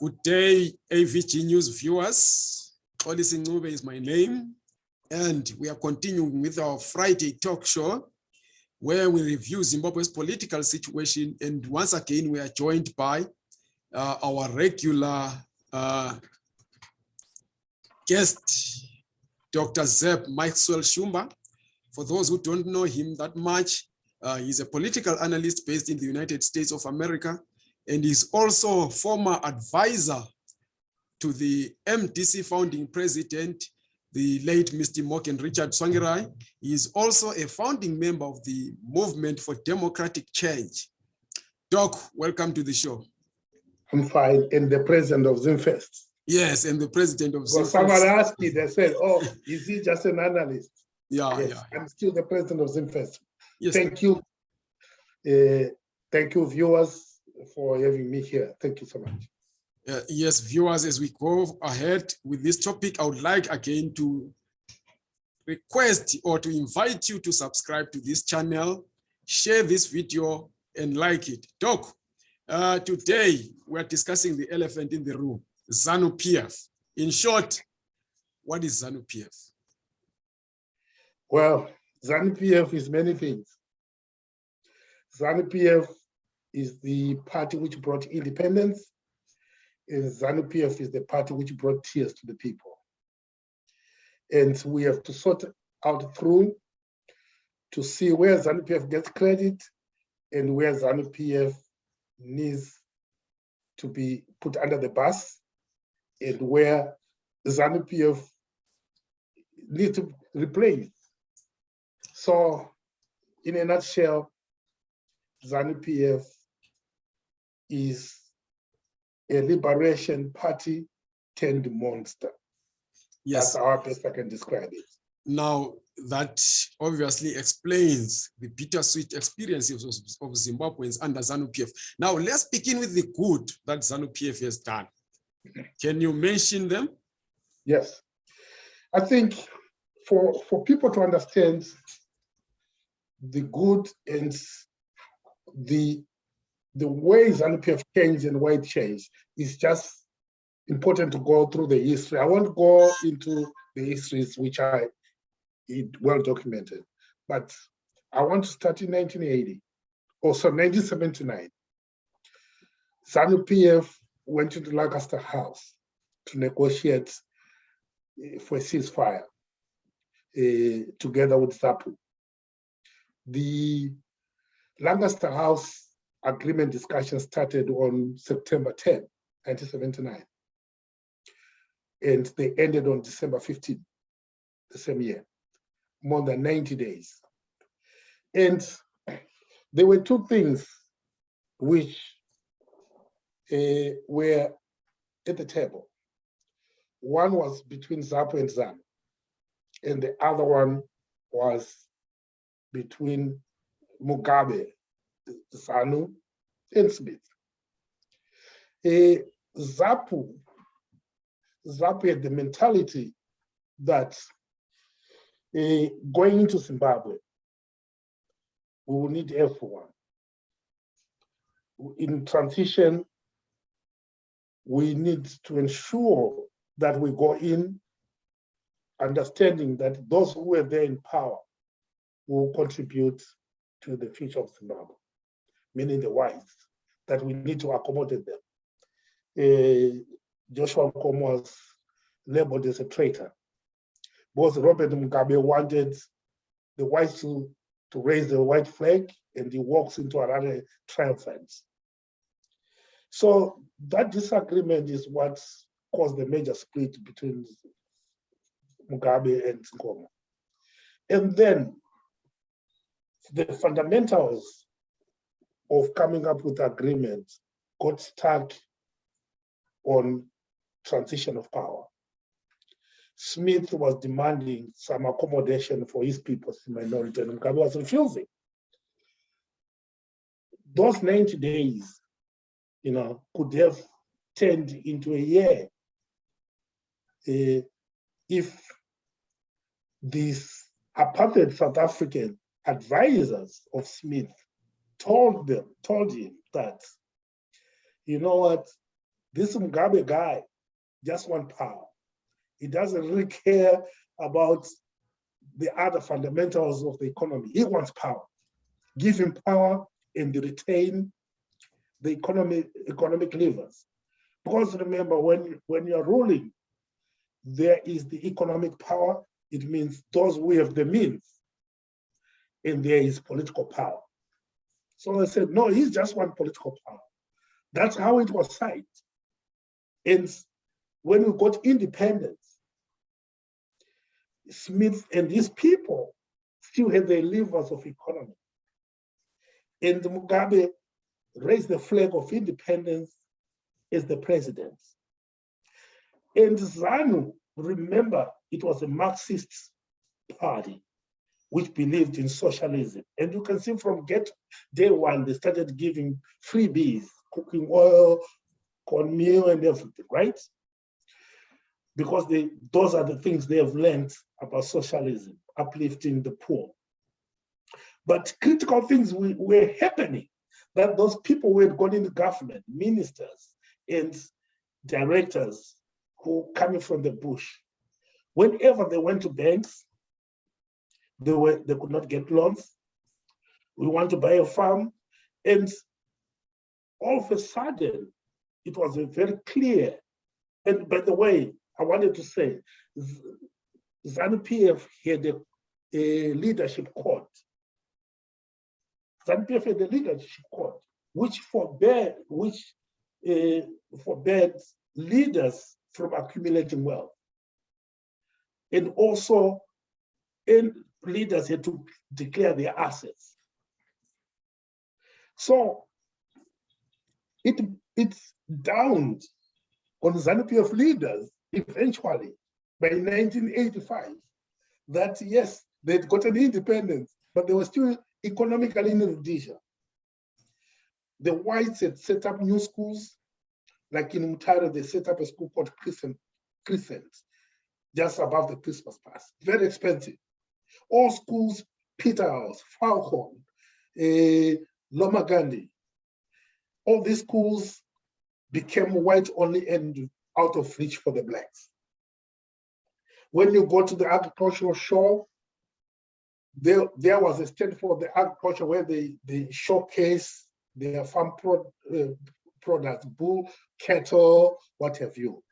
Good day, AVG News viewers. Olisi Ncube is my name, and we are continuing with our Friday talk show where we review Zimbabwe's political situation. And once again, we are joined by uh, our regular uh, guest, Dr. Zeb Maxwell Shumba. For those who don't know him that much, uh, he's a political analyst based in the United States of America, and he's also a former advisor to the MDC founding president, the late Mr. Morgan Richard Tsvangirai. He is also a founding member of the Movement for Democratic Change. Doc, welcome to the show. I'm fine, and the president of Zimfest. Yes, and the president of Well, Zimfest. someone asked me, they said, oh, is he just an analyst? Yeah, Yes, yeah. I'm still the president of Zimfest. Yes, Thank you. Uh, Thank you, viewers, for having me here. Thank you so much. Uh, yes, viewers, as we go ahead with this topic, I would like again to request or to invite you to subscribe to this channel, share this video and like it. Doc, uh, today we're discussing the elephant in the room, ZANU-PF. In short, what is ZANU-PF? Well, ZANU-PF is many things. ZANU-PF is the party which brought independence, and ZANU-PF is the party which brought tears to the people. And we have to sort out through to see where ZANU-PF gets credit and where ZANU-PF needs to be put under the bus and where ZANU-PF needs to replace. So in a nutshell, ZANU-PF is a liberation party turned monster. Yes, That's how best I can describe it. now that obviously explains the bittersweet experiences of, of Zimbabweans under ZANU-PF. Now let's begin with the good that ZANU-PF has done. Can you mention them? Yes. I think for, for people to understand the good and the, the ways ZANU-PF changed and why it changed is just important to go through the history. I won't go into the histories which are well documented, but I want to start in 1980, or so 1979. ZANU-PF went to the Lancaster House to negotiate eh, for a ceasefire eh, together with ZAPU. The Lancaster House agreement discussion started on September 10, 1979. And they ended on December 15, the same year, more than 90 days. And there were two things which uh, were at the table. One was between ZAPU and ZANU, and the other one was between Mugabe, ZANU, and Smith. Uh, ZAPU, ZAPU had the mentality that uh, going into Zimbabwe, we will need everyone. In transition, we need to ensure that we go in understanding that those who are there in power will contribute to the future of Zimbabwe, meaning the whites, that we need to accommodate them. Uh, Joshua Nkomo was labeled as a traitor. Both Robert Mugabe wanted the whites to, to raise the white flag and he walks into another triumphant. So that disagreement is what caused the major split between Mugabe and Nkomo. And then the fundamentals of coming up with agreements got stuck on transition of power. Smith was demanding some accommodation for his people, the minority, and Mugabe was refusing. Those 90 days, you know, could have turned into a year uh, if these apartheid South African advisors of Smith told them, told him that, you know what, This Mugabe guy just want power. He doesn't really care about the other fundamentals of the economy. He wants power. Give him power and retain the economy, economic levers. Because remember, when, when you're ruling, there is the economic power. It means those who have the means, and there is political power. So I said, no, he's just one political power. That's how it was signed. And when we got independence, Smith and his people still had the levers of economy. And Mugabe raised the flag of independence as the president. And ZANU, remember, it was a Marxist party which believed in socialism. And you can see from get day one, they started giving freebies, cooking oil, cornmeal and everything, right? Because they, those are the things they have learned about socialism, uplifting the poor. But critical things were happening that those people who had gone into government, ministers and directors who coming from the bush, whenever they went to banks, they were they could not get loans. We want to buy a farm, and all of a sudden, it was very clear. And by the way, I wanted to say, ZANU-PF had a, a leadership code. ZANU-PF had a leadership code, which forbade, which uh, forbade leaders from accumulating wealth. And also, and leaders had to declare their assets. So it it's downed on ZANU-PF leaders eventually by 1985 that yes, they'd gotten independence, but they were still economically in Rhodesia. The whites had set up new schools, like in Mutare, they set up a school called Crescent, Crescent just above the Christmas Pass, very expensive. All schools, Peterhouse, Falcon, uh, Lomagundi, all these schools became white only and out of reach for the blacks. When you go to the agricultural show, there, there was a stand for the agriculture where they, they showcase their farm pro, uh, products, bull, cattle, what have you.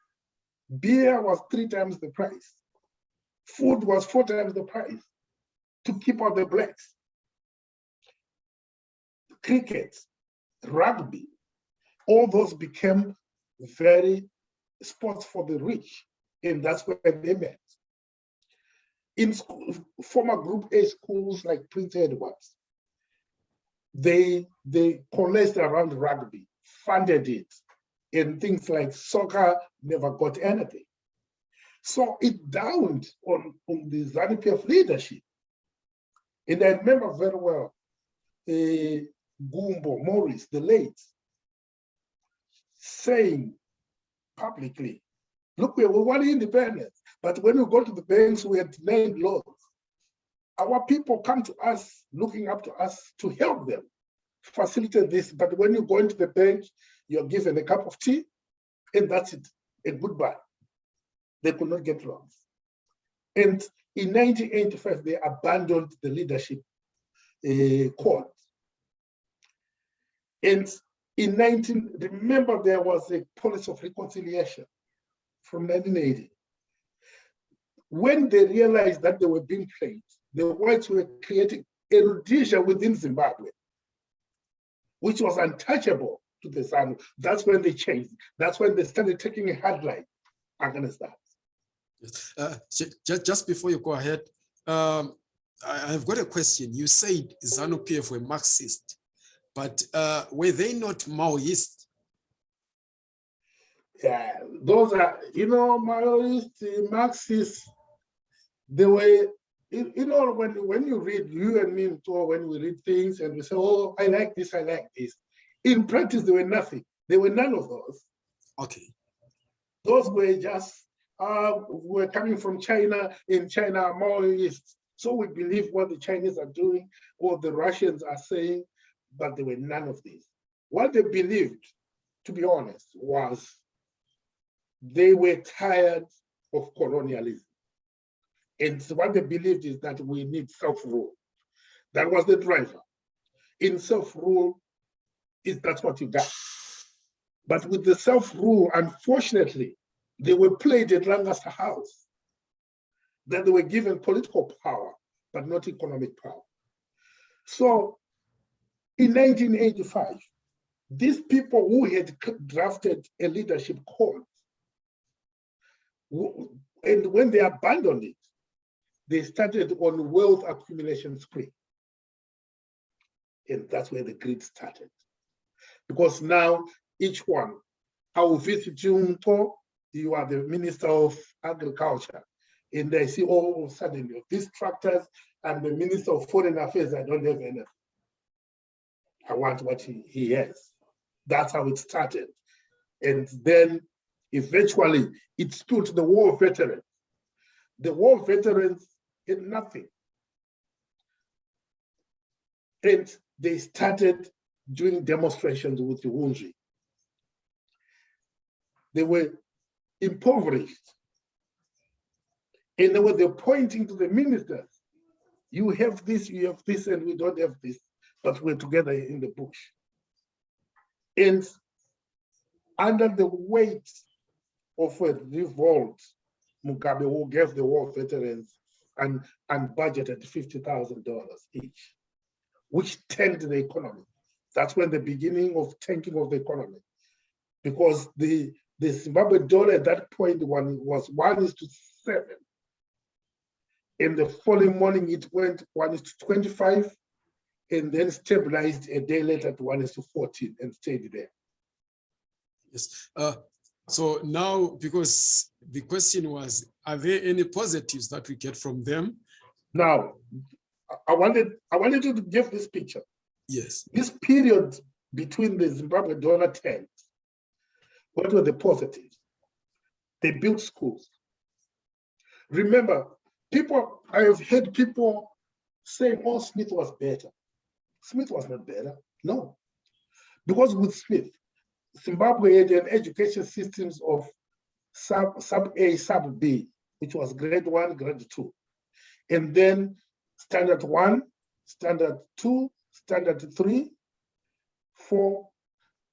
Beer was three times the price. Food was four times the price to keep out the blacks. Cricket, rugby, all those became very sports for the rich, and that's where they met. In school, former Group A schools like Prince Edwards, they they coalesced around rugby, funded it, and things like soccer never got anything. So it downed on, on the ZANU-PF leadership. And I remember very well, uh, Nyagumbo Maurice, the late, saying publicly, look, we want independence, but when we go to the banks, we are denied loans. Our people come to us, looking up to us to help them facilitate this. But when you go into the bank, you're given a cup of tea, and that's it, and goodbye. They could not get loans. And in 1985, they abandoned the leadership uh, code. And in 19, remember there was a policy of reconciliation from 1980. When they realized that they were being played, the whites were creating a Rhodesia within Zimbabwe, which was untouchable to the ZANU. That's when they changed. That's when they started taking a hard line against that. Yes. Uh, just, just before you go ahead, um, I, have got a question. You said ZANU-PF were Marxist, but uh, were they not Maoist? Yeah, those are, you know, Maoist, Marxist, they were, you, know, when, when you read, you and me too, when we read things and we say, oh, I like this, I like this. In practice, they were nothing. They were none of those. Okay. Those were just uh, we're coming from China, in China are Maoists. So we believe what the Chinese are doing, what the Russians are saying, but there were none of these. What they believed, to be honest, was they were tired of colonialism. And so what they believed is that we need self-rule. That was the driver. In self-rule, is that's what you got. But with the self-rule, unfortunately, they were played at Lancaster House. That they were given political power, but not economic power. So in 1985, these people who had drafted a leadership code, and when they abandoned it, they started on wealth accumulation spree. And that's where the greed started. Because now each one, I will visit you, you are the Minister of Agriculture, and I see all of a sudden these tractors and the Minister of Foreign Affairs, I don't have anything. I want what he, he has. That's how it started. And then eventually it spilled the war veterans. The war veterans had nothing. And they started doing demonstrations with the Hunzvi. They were impoverished. And they were pointing to the ministers, you have this, you have this, and we don't have this, but we're together in the bush. And under the weight of a revolt, Mugabe who gave the war veterans and, and budgeted $50,000 each, which tanked the economy. That's when the beginning of tanking of the economy, because the, the Zimbabwe dollar at that point one was one is to seven. In the following morning, it went one is to 25 and then stabilized a day later to one is to 14 and stayed there. Yes. Uh, so now, because the question was, are there any positives that we get from them? Now, I wanted I wanted you to give this picture. Yes. This period between the Zimbabwe dollar tent, what were the positives? They built schools. Remember, people, I have heard people say, oh, Smith was better. Smith was not better, no. Because with Smith, Zimbabwe had an education systems of sub, sub A, sub B, which was grade one, grade two. And then standard one, standard two, standard three, four,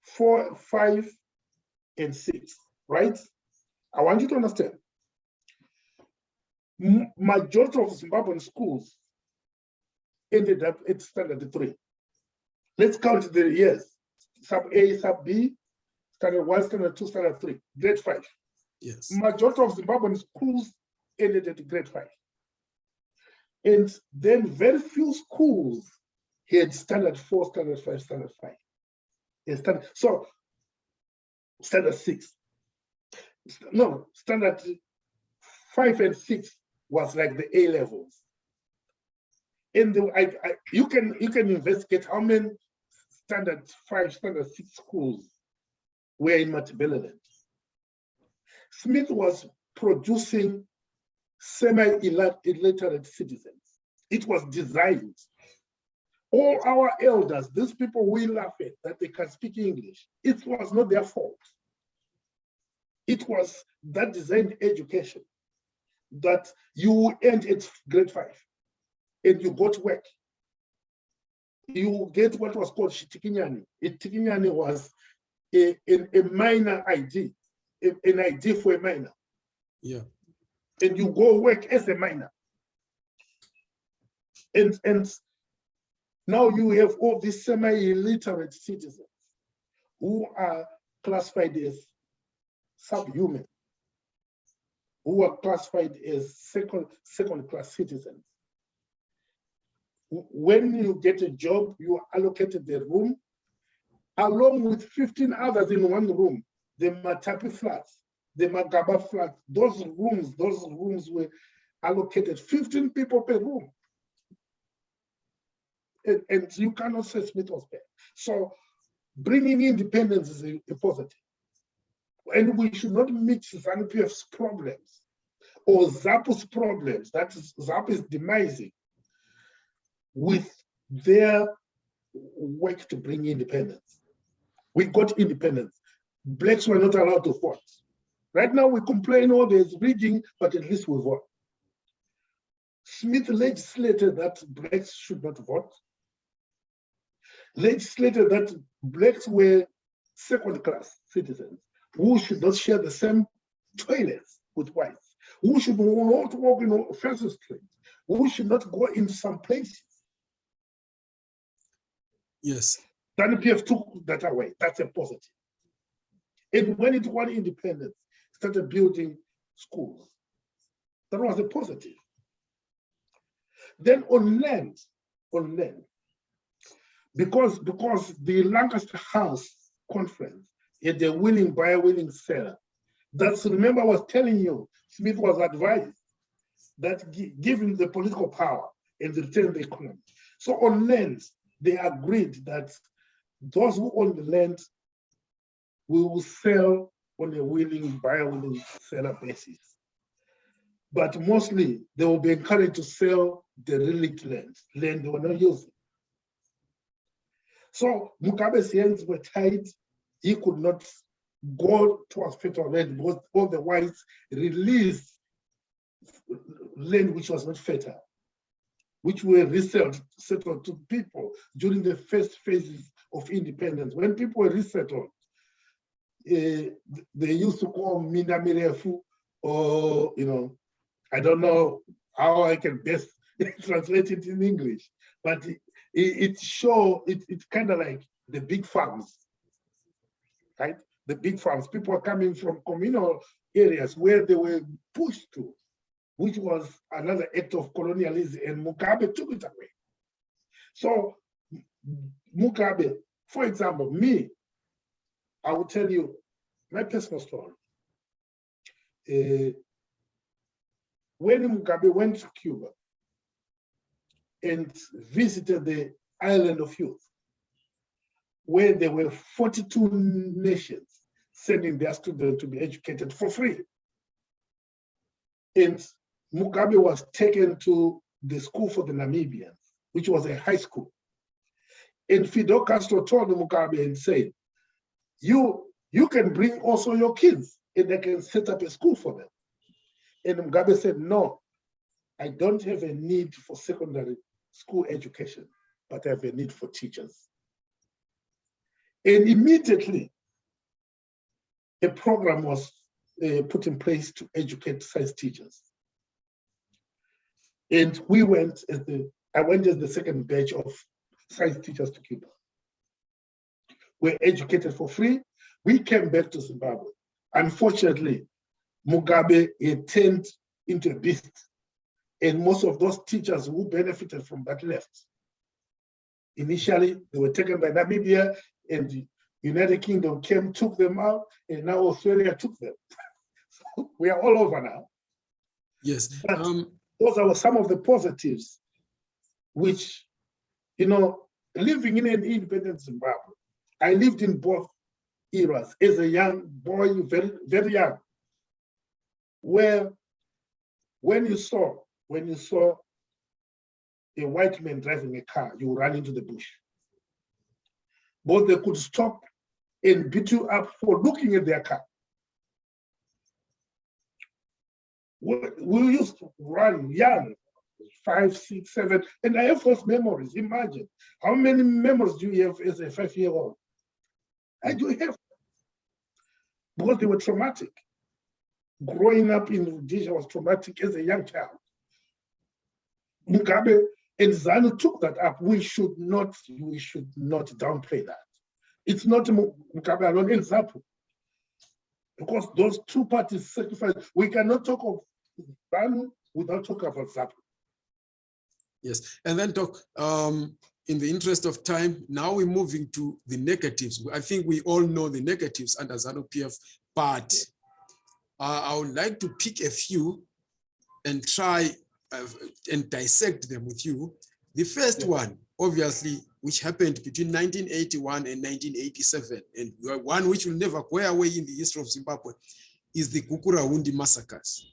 four, five, and six, right? I want you to understand. Majority of Zimbabwean schools ended up at standard three. Let's count the years. Sub A, sub B, standard one, standard two, standard three, grade five. Yes. Majority of Zimbabwean schools ended at grade five. And then very few schools had standard four, standard five, standard five. And standard, so standard six. No, standard five and six was like the A levels. And the, I, I, you can you can investigate how many standard five, standard six schools were in Matabeleland. Smith was producing semi-illiterate citizens. It was designed. All our elders, these people we laugh at that they can speak English, it was not their fault. It was that designed education that you end at grade five and you go to work. You get what was called Shitikinyani. Shitikinyani was a, a, a minor ID, a, an ID for a minor. Yeah. And you go work as a minor. And, and now you have all these semi-illiterate citizens who are classified as subhuman, who are classified as second, second class citizens. When you get a job, you are allocated the room along with 15 others in one room, the Matapi flats, the Magaba flats, those rooms, those rooms were allocated 15 people per room. And, and you cannot say Smith was bad. So bringing independence is a, a positive. And we should not mix ZANU-PF's problems or ZAPU's problems, that is ZAPU is demising, with their work to bring independence. We got independence. Blacks were not allowed to vote. Right now we complain, oh, there's rigging, but at least we vote. Smith legislated that blacks should not vote. Legislated that blacks were second class citizens who should not share the same toilets with whites, who should not walk in offensive streets, who should not go in some places. Yes. Then PF took that away. That's a positive. And when it won independence, started building schools. That was a positive. Then on land, on land, because because the Lancaster House conference had a willing buyer, willing seller. That's remember I was telling you, Smith was advised that gi- given the political power and the return the economy. So on land, they agreed that those who own the land will sell on a willing buyer, willing seller basis. But mostly they will be encouraged to sell the relic land, land they were not using. So Mugabe's hands were tied. He could not go towards federal land because all the whites released land which was not fertile, which were resettled settled to people during the first phases of independence. When people were resettled, eh, they used to call Mina Mirefu, or, you know, I don't know how I can best translate it in English, but it, it, show, it, it's kind of like the big farms, right? The big farms, people are coming from communal areas where they were pushed to, which was another act of colonialism, and Mugabe took it away. So Mugabe, for example, me, I will tell you my personal story. Uh, when Mugabe went to Cuba and visited the island of youth, where there were 42 nations sending their students to be educated for free. And Mugabe was taken to the school for the Namibians, which was a high school. And Fidel Castro told Mugabe and said, you, you can bring also your kids and they can set up a school for them. And Mugabe said, no, I don't have a need for secondary school education, but have a need for teachers. And immediately, a program was uh, put in place to educate science teachers. And we went as the, I went as the second batch of science teachers to Cuba. We're educated for free. We came back to Zimbabwe. Unfortunately, Mugabe turned into a beast. And most of those teachers who benefited from that left. Initially, they were taken by Namibia and the United Kingdom came, took them out, and now Australia took them. so we are all over now. Yes. Um, those are some of the positives, which, you know, living in an independent Zimbabwe, I lived in both eras as a young boy, very, very young, where when you saw, when you saw a white man driving a car, you run into the bush. But they could stop and beat you up for looking at their car. We, we used to run young, five, six, seven, and I have those memories. Imagine how many memories do you have as a five-year-old? I do have, because they were traumatic. Growing up in Rhodesia was traumatic as a young child. Mugabe and ZANU took that up. We should not, we should not downplay that. It's not Mu- Mugabe alone, it's ZAPU. Because those two parties sacrificed, we cannot talk of ZANU without talking about ZAPU. Yes, and then talk, um, in the interest of time, now we're moving to the negatives. I think we all know the negatives under ZANU PF, but uh, I would like to pick a few and try uh, and dissect them with you. The first Yeah. one, obviously, which happened between 1981 and 1987, and one which will never go away in the history of Zimbabwe, is the Gukurahundi massacres.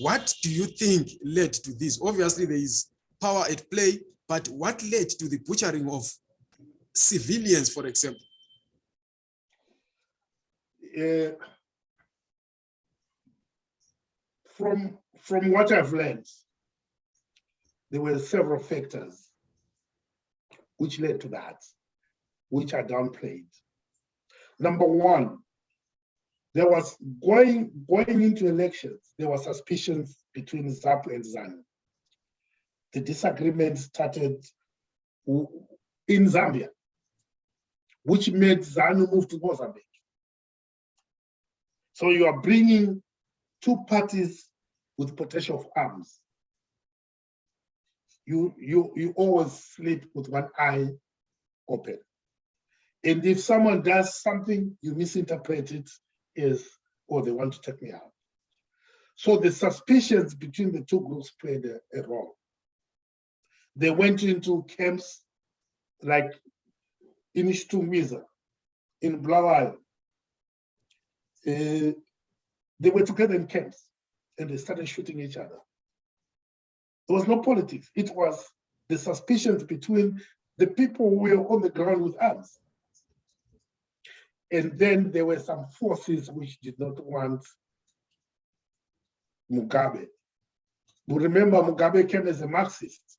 What do you think led to this? Obviously, there is power at play, but what led to the butchering of civilians, for example? Uh, from, from what I've learned, there were several factors which led to that, which are downplayed. Number one, there was going, going into elections, there were suspicions between ZAP and ZANU. The disagreement started in Zambia, which made ZANU move to Mozambique. So you are bringing two parties with potential of arms. You, you, you always sleep with one eye open. And if someone does something, you misinterpret it as, oh, they want to take me out. So the suspicions between the two groups played a, a role. They went into camps like in Chitungwiza, in Blawal. Uh, they were together in camps and they started shooting each other. There was no politics. It was the suspicions between the people who were on the ground with arms. And then there were some forces which did not want Mugabe. But remember, Mugabe came as a Marxist.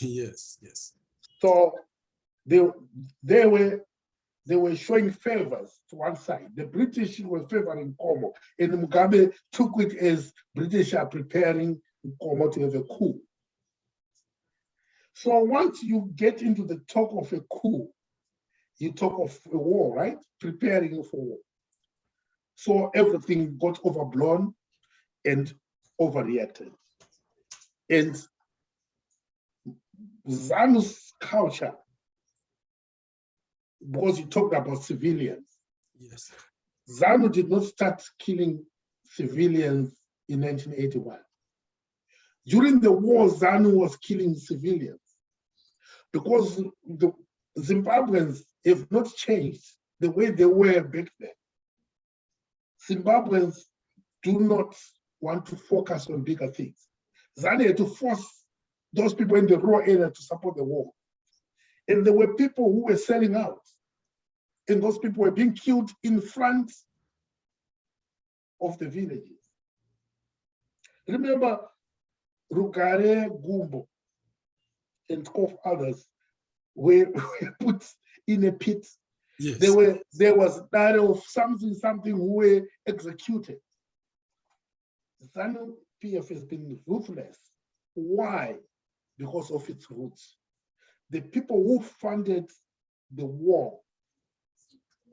Yes, yes. So they, they were they were showing favors to one side. The British were favoring Nkomo, and Mugabe took it as British are preparing Nkomo to have a coup. So once you get into the talk of a coup, you talk of a war, right? Preparing for war. So everything got overblown and overreacted. And ZANU's culture, because you talked about civilians, Yes. ZANU did not start killing civilians in 1981. During the war, ZANU was killing civilians because the Zimbabweans have not changed the way they were back then. Zimbabweans do not want to focus on bigger things. ZANU had to force those people in the rural area to support the war. And there were people who were selling out and those people were being killed in front of the villages. Remember, Rugare Gumbo and of others were, were put in a pit. Yes. There were there was that of something something who were executed. ZANU PF has been ruthless. Why? Because of its roots. The people who funded the war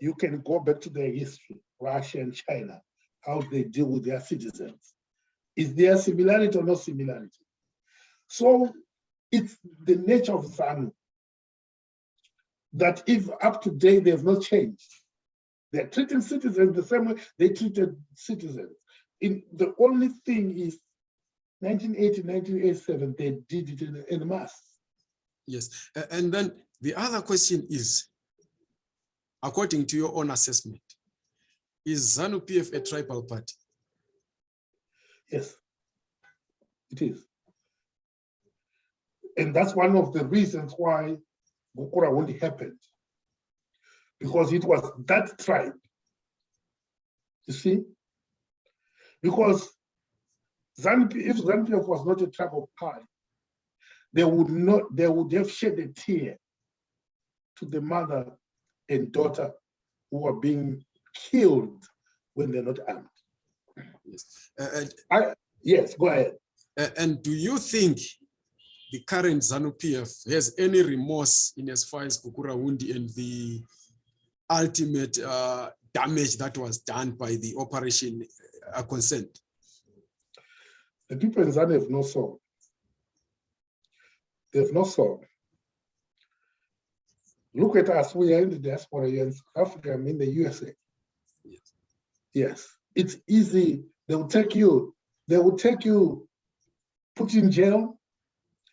you can go back to their history, Russia and China, how they deal with their citizens. Is there similarity or no similarity? So it's the nature of ZANU that if up to date they have not changed, they're treating citizens the same way they treated citizens. In the only thing is 1980, 1987, they did it in, in mass. Yes. And then the other question is, according to your own assessment, is ZANU PF a tribal party? Yes, it is. And that's one of the reasons why Gukurahundi happened. Because it was that tribe. You see? Because ZANU, if ZANU was not a tribal party, they would not, they would have shed a tear to the mother and daughter who are being killed when they're not armed. Yes. Uh, and, I, yes, go ahead. a- and do you think the current ZANU PF has any remorse in as far as Gukurahundi and the ultimate uh, damage that was done by the operation uh, are concerned? The people in Zambia have no soul. They have no soul. Look at us, we are in the diaspora here in South Africa, I'm in the USA. Yes. Yes, it's easy. They will take you, they will take you, put in jail.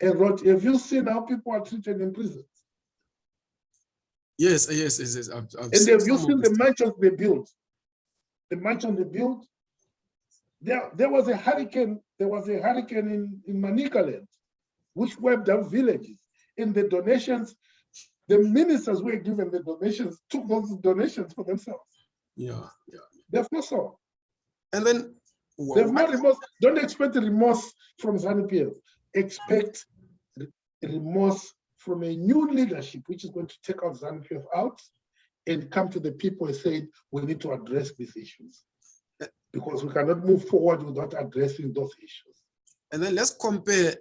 And rot. have you seen how people are treated in prisons? Yes, yes, yes, yes. I've, I've And have you seen the mansions they built? The mansion they built? There, there was a hurricane, there was a hurricane in, in Manicaland, which wiped out villages. And the donations, the ministers were given the donations, took those donations for themselves. Yeah, yeah. They've no soul. And then Wha- They have no what- remorse. Don't expect remorse from ZANU PF. Expect re- remorse from a new leadership, which is going to take out ZANU PF out and come to the people and say, we need to address these issues. Because we cannot move forward without addressing those issues. And then let's compare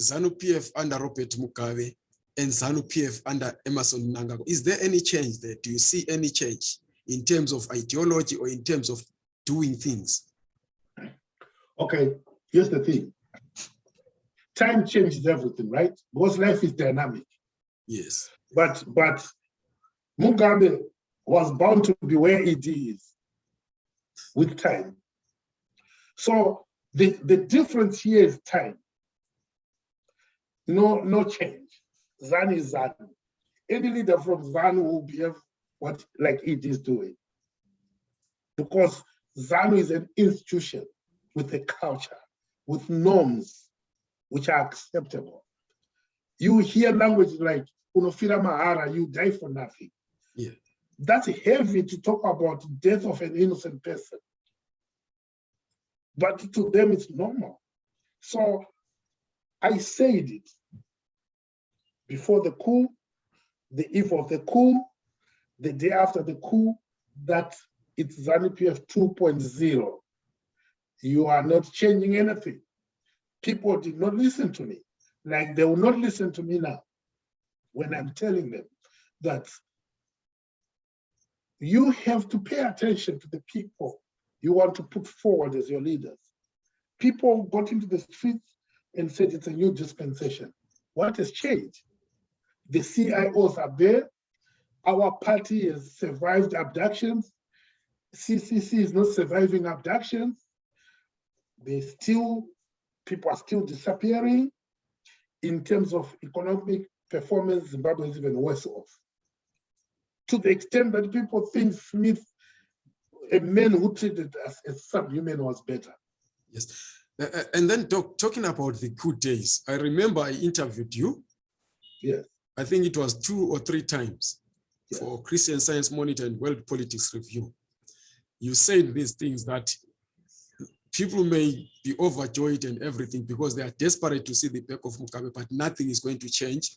ZANU PF under Robert Mugabe and ZANU PF under Emmerson Mnangagwa. Is there any change there? Do you see any change in terms of ideology or in terms of doing things? Okay, here's the thing. Time changes everything, right? Because life is dynamic. Yes. But but Mugabe was bound to be where it is with time. So the, the difference here is time. No, no change. ZANU is ZANU. Any leader from ZANU will behave what like it is doing. Because ZANU is an institution with a culture, with norms which are acceptable. You hear language like Unofira Mahara, you die for nothing. Yeah. That's heavy to talk about the death of an innocent person. But to them, it's normal. So I said it before the coup, the eve of the coup, the day after the coup, that it's ZANU-PF 2.0. You are not changing anything. People did not listen to me, like they will not listen to me now when I'm telling them that you have to pay attention to the people you want to put forward as your leaders. People got into the streets and said it's a new dispensation. What has changed? The CIOs are there. Our party has survived abductions. CCC is not surviving abductions. They still, people are still disappearing. In terms of economic performance, Zimbabwe is even worse off. To the extent that people think Smith, a man who treated us as subhuman was better. Yes. And then talk, talking about the good days, I remember I interviewed you. Yes. I think it was two or three times Yes. for Christian Science Monitor and World Politics Review. You said these things that people may be overjoyed and everything because they are desperate to see the back of Mugabe, but nothing is going to change.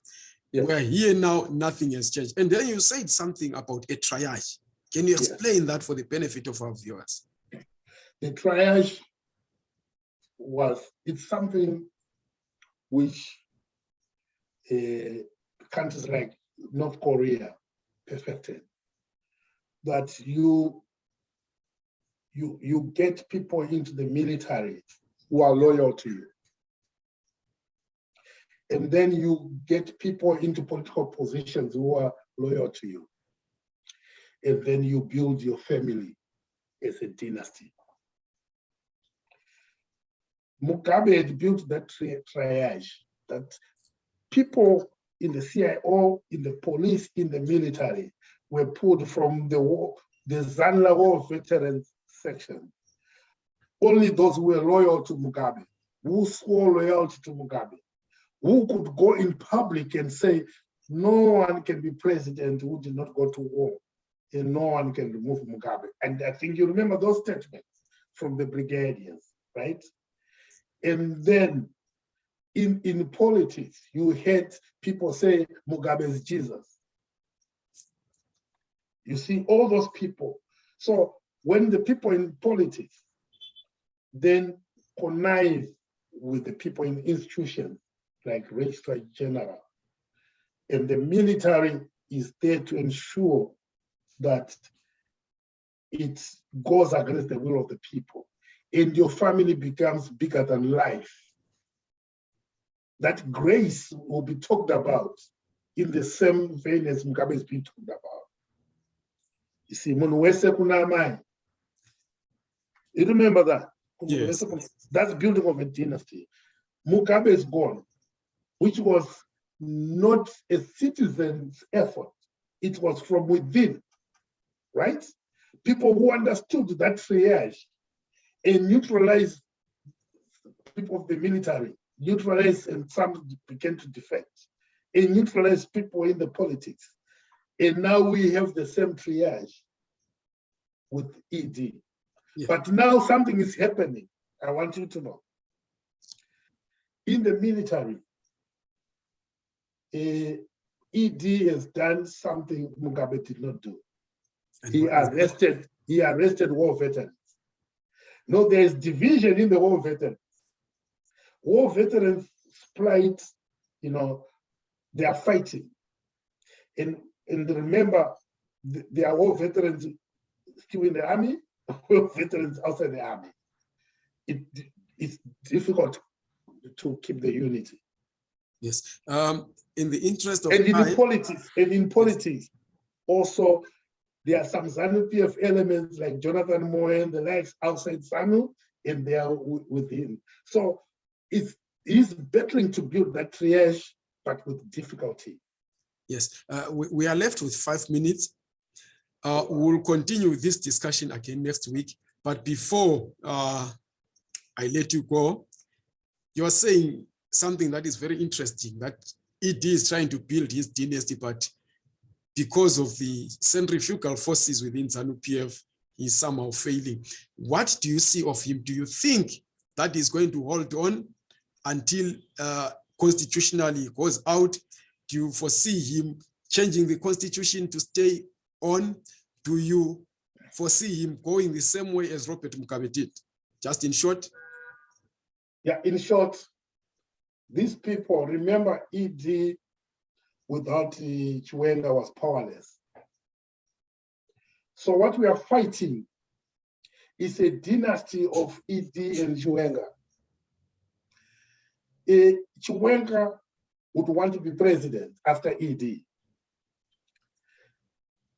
Yes. We're here now, nothing has changed. And then you said something about a triage. Can you explain that for the benefit of our viewers? The triage was, it's something which uh, countries like North Korea perfected. That you, you, you get people into the military who are loyal to you. And then you get people into political positions who are loyal to you. And then you build your family as a dynasty. Mugabe had built that tri- triage that people in the CIO, in the police, in the military were pulled from the war, the Zanla War Veterans section. Only those who were loyal to Mugabe, who swore loyalty to Mugabe, who could go in public and say, no one can be president who did not go to war, and no one can remove Mugabe. And I think you remember those statements from the brigadiers, right? And then in, in politics, you had people say Mugabe is Jesus. You see all those people. So when the people in politics then connive with the people in institutions like registrar general, and the military is there to ensure that it goes against the will of the people and your family becomes bigger than life. That grace will be talked about in the same vein as Mugabe is being talked about. You see, munhu wese kuna amai. You remember that? Yes. That's building of a dynasty. Mugabe is gone, which was not a citizen's effort. It was from within, right? People who understood that triage and neutralized people of the military, neutralize and some began to defect, and neutralized people in the politics. And now we have the same triage with ED. Yeah. But now something is happening I want you to know. In the military, eh, ED has done something Mugabe did not do. And He what is that? arrested, he arrested war veterans. No, there is division in the war veterans. War veterans split, you know, they are fighting. And, and remember, there are war veterans still in the army, war veterans outside the army. It, it's difficult to keep the unity. Yes. Um, in the interest of And in time, politics, and in politics, also, there are some ZANU PF elements like Jonathan Moyo and the likes outside ZANU, and they are wi- with him. So it's, he's battling to build that triage, but with difficulty. yes, uh, we, we are left with five minutes. Uh, we'll continue this discussion again next week. But before uh, I let you go, you are saying something that is very interesting, that ED is trying to build his dynasty, but because of the centrifugal forces within ZANU PF, he's somehow failing. What do you see of him? Do you think that is going to hold on until uh, constitutionally goes out? Do you foresee him changing the constitution to stay on? Do you foresee him going the same way as Robert Mugabe did? Just in short, Yeah, in short, these people, remember ED without the Chiwenga was powerless. So what we are fighting is a dynasty of ED and Chiwenga. Eh, Chiwenga would want to be president after ED.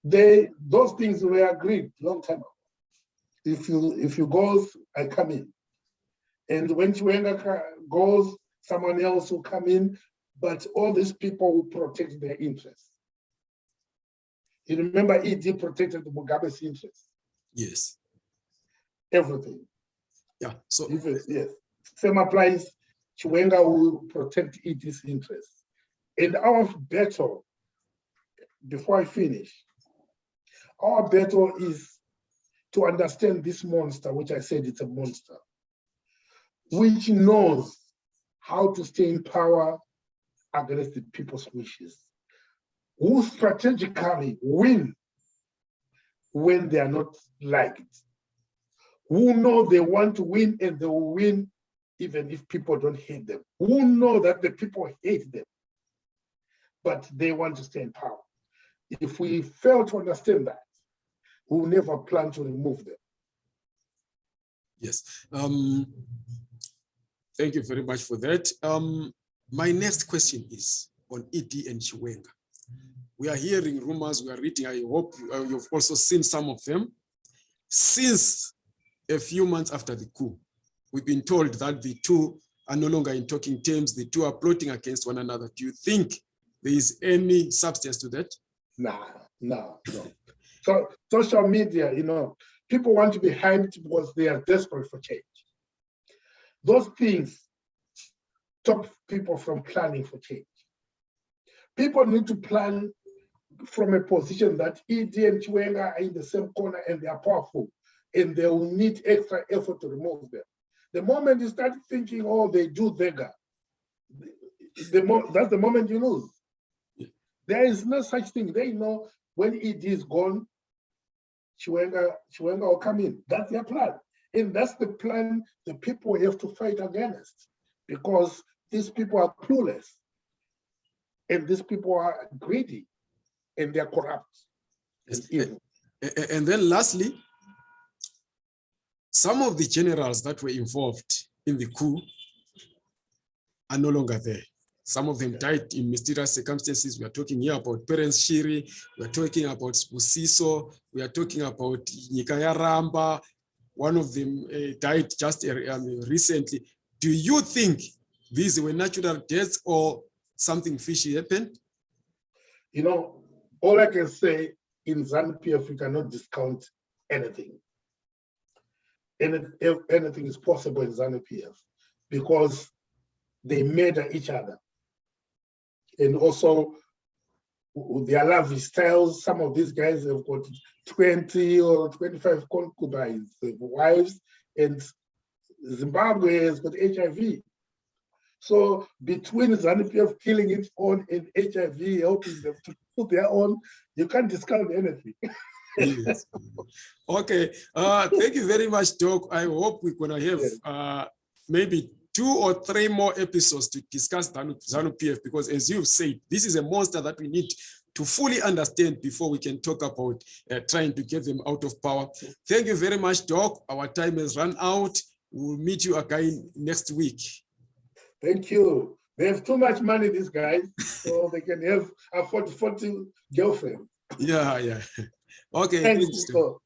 They, those things were agreed long time ago. If you, if you go, I come in. And when Chiwenga goes, someone else will come in, but all these people will protect their interests. You remember ED protected Mugabe's interests, yes. everything. Yeah. So Yes, same applies, Chiwenga will protect ED's interests. And our battle, before I finish, our battle is to understand this monster, which I said it's a monster, which knows how to stay in power against the people's wishes, who strategically win when they are not liked, who know they want to win and they will win even if people don't hate them, who know that the people hate them, but they want to stay in power. If we fail to understand that, we will never plan to remove them. Yes. Um, thank you very much for that. Um, my next question is on ED and Chiwenga. We are hearing rumors, we are reading, I hope uh, you've also seen some of them. Since a few months after the coup, we've been told that the two are no longer in talking terms, the two are plotting against one another. Do you think there is any substance to that? Nah, no, no. So social media, you know, people want to be hyped because they are desperate for change. Those things stop people from planning for change. People need to plan from a position that ED and Chiwenga are in the same corner and they are powerful and they will need extra effort to remove them. The moment you start thinking, oh, they do Vega, the mo that's the moment you lose. There is no such thing. They know when it is gone, Chiwenga, Chiwenga will come in. That's their plan. And that's the plan the people have to fight against because these people are clueless. And these people are greedy and they're corrupt and Yes. evil. A- a- And then lastly, some of the generals that were involved in the coup are no longer there. Some of them died in mysterious circumstances. We are talking here about Perence Shiri, we are talking about Sibusiso, we are talking about Nyikayaramba. One of them uh, died just uh, recently. Do you think these were natural deaths or something fishy happened? You know, all I can say in ZANU-PF, you cannot discount anything. Any, anything is possible in ZANU-PF because they murder each other. And also their love styles, some of these guys have got 20 or 25 concubines, wives, and Zimbabwe has got HIV. So between ZANU PF killing its own and HIV helping them to put their own, you can't discount anything. Yes. Okay, uh, thank you very much, Doc. I hope we're gonna have uh, maybe two or three more episodes to discuss ZANU, ZANU PF because as you've said, this is a monster that we need to fully understand before we can talk about uh, trying to get them out of power. Thank you very much, Doc. Our time has run out. We'll meet you again next week. Thank you. They have too much money, these guys, so they can have afford 40 girlfriends. Yeah, yeah. Okay. Doc. Nico.